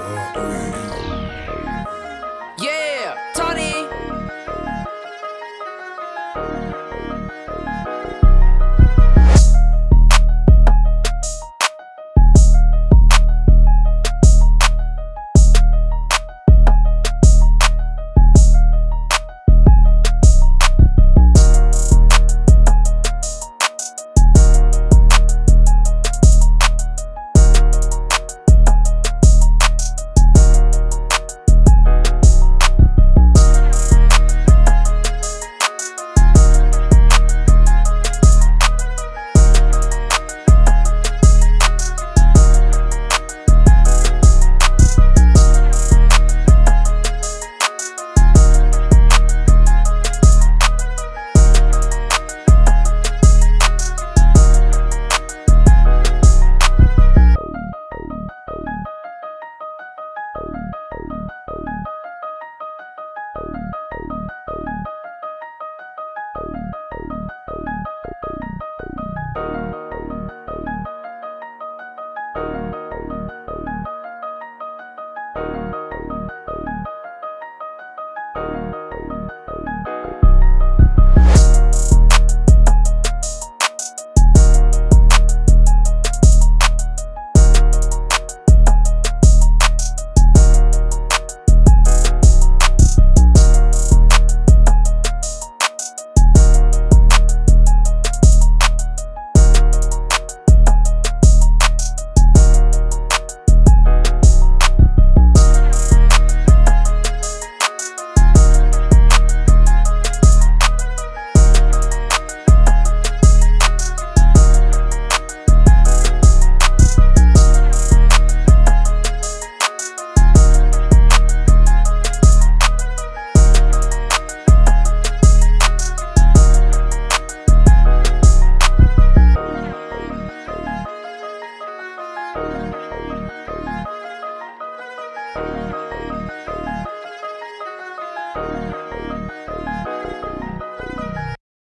Lord.